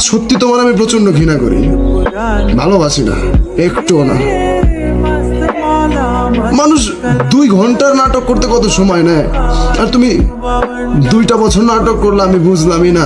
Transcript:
সত্যি তোমার আমি প্রচণ্ড ঘৃণা করি। ভালোবাসি না, একটুও না। মানুষ দুই ঘণ্টার নাটক করতে কত সময় নেয়? আর তুমি দুইটা বছর নাটক করলে আমি বুঝলামই না।